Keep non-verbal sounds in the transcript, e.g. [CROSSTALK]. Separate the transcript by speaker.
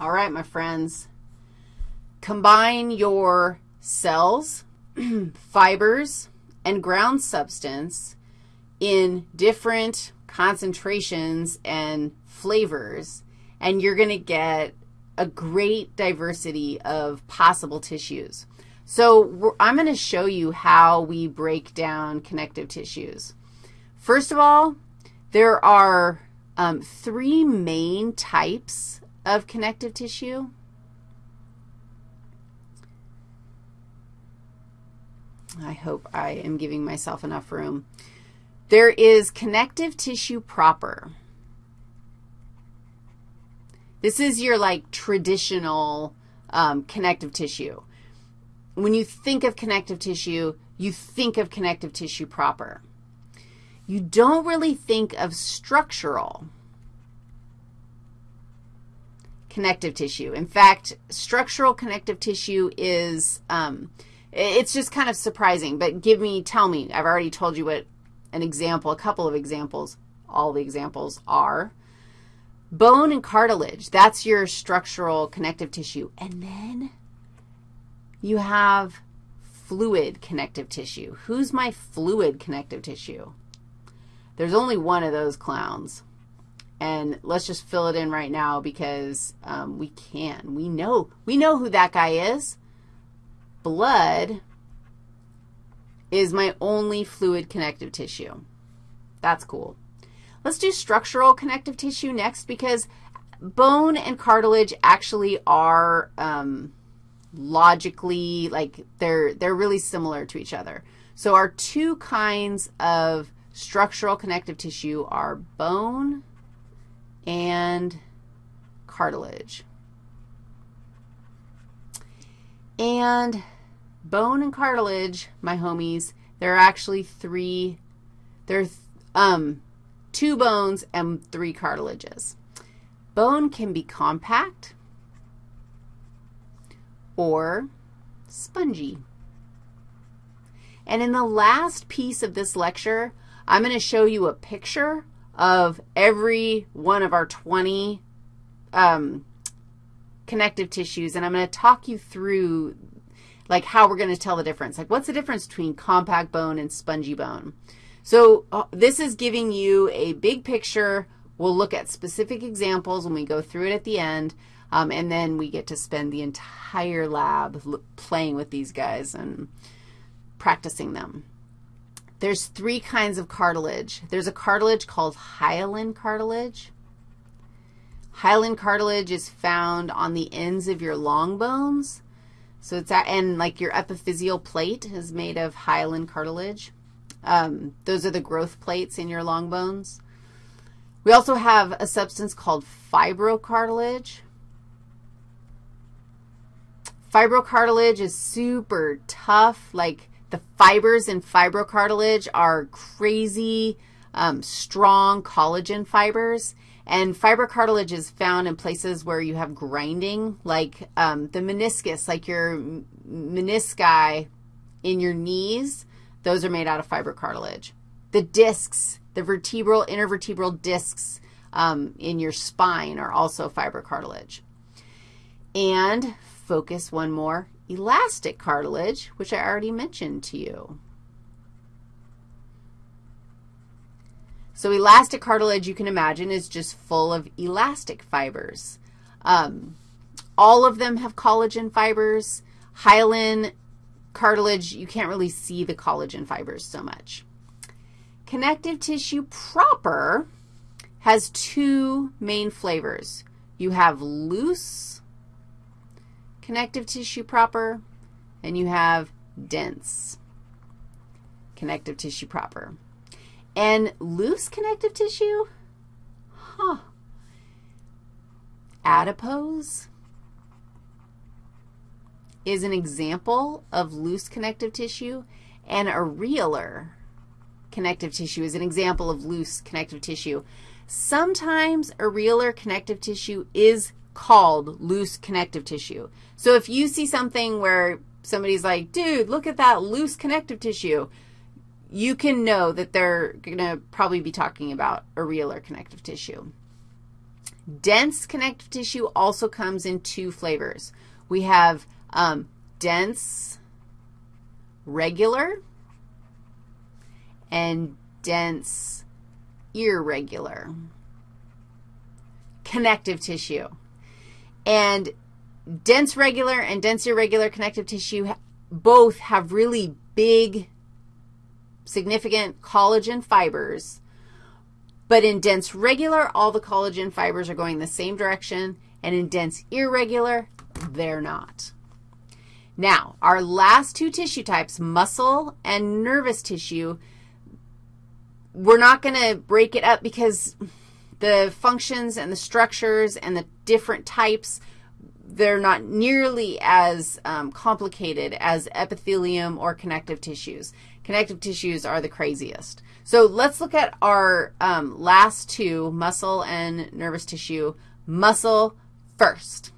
Speaker 1: All right, my friends. Combine your cells, [CLEARS THROAT] fibers, and ground substance in different concentrations and flavors, and you're going to get a great diversity of possible tissues. So I'm going to show you how we break down connective tissues. First of all, there are um, three main types of connective tissue. I hope I am giving myself enough room. There is connective tissue proper. This is your, like, traditional um, connective tissue. When you think of connective tissue, you think of connective tissue proper. You don't really think of structural connective tissue. In fact, structural connective tissue is, um, it's just kind of surprising, but give me, tell me, I've already told you what an example, a couple of examples, all the examples are. Bone and cartilage, that's your structural connective tissue. And then you have fluid connective tissue. Who's my fluid connective tissue? There's only one of those clowns. And let's just fill it in right now because um, we can. We know, we know who that guy is. Blood is my only fluid connective tissue. That's cool. Let's do structural connective tissue next because bone and cartilage actually are um, logically, like they're, they're really similar to each other. So our two kinds of structural connective tissue are bone and cartilage. And bone and cartilage, my homies, there are actually three, there are um, two bones and three cartilages. Bone can be compact or spongy. And in the last piece of this lecture, I'm going to show you a picture of every one of our 20 um, connective tissues, and I'm going to talk you through, like, how we're going to tell the difference. Like, what's the difference between compact bone and spongy bone? So uh, this is giving you a big picture. We'll look at specific examples when we go through it at the end, um, and then we get to spend the entire lab playing with these guys and practicing them. There's three kinds of cartilage. There's a cartilage called hyaline cartilage. Hyaline cartilage is found on the ends of your long bones. So it's at, and like your epiphyseal plate is made of hyaline cartilage. Um, those are the growth plates in your long bones. We also have a substance called fibrocartilage. Fibrocartilage is super tough, like the fibers in fibrocartilage are crazy, um, strong collagen fibers. And fibrocartilage is found in places where you have grinding, like um, the meniscus, like your menisci in your knees. Those are made out of fibrocartilage. The discs, the vertebral, intervertebral discs um, in your spine are also fibrocartilage. And focus one more, elastic cartilage, which I already mentioned to you. So elastic cartilage, you can imagine, is just full of elastic fibers. Um, all of them have collagen fibers. Hyaline cartilage, you can't really see the collagen fibers so much. Connective tissue proper has two main flavors. You have loose connective tissue proper, and you have dense connective tissue proper. And loose connective tissue, huh, adipose is an example of loose connective tissue, and areolar connective tissue is an example of loose connective tissue. Sometimes areolar connective tissue is called loose connective tissue. So if you see something where somebody's like, dude, look at that loose connective tissue, you can know that they're going to probably be talking about areolar connective tissue. Dense connective tissue also comes in two flavors. We have um, dense regular and dense irregular connective tissue. And dense regular and dense irregular connective tissue both have really big, significant collagen fibers. But in dense regular, all the collagen fibers are going the same direction, and in dense irregular, they're not. Now, our last two tissue types, muscle and nervous tissue, we're not going to break it up because the functions and the structures and the different types, they're not nearly as um, complicated as epithelium or connective tissues. Connective tissues are the craziest. So let's look at our um, last two, muscle and nervous tissue. Muscle first.